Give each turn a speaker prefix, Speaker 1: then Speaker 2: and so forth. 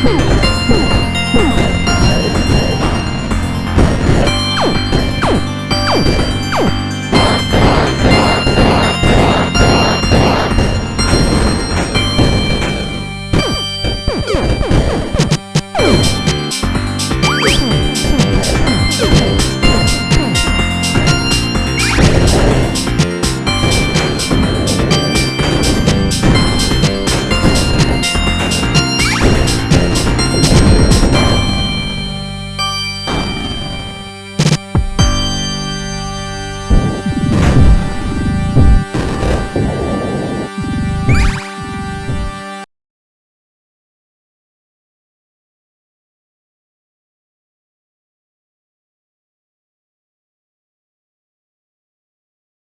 Speaker 1: Hmm.
Speaker 2: Yeah.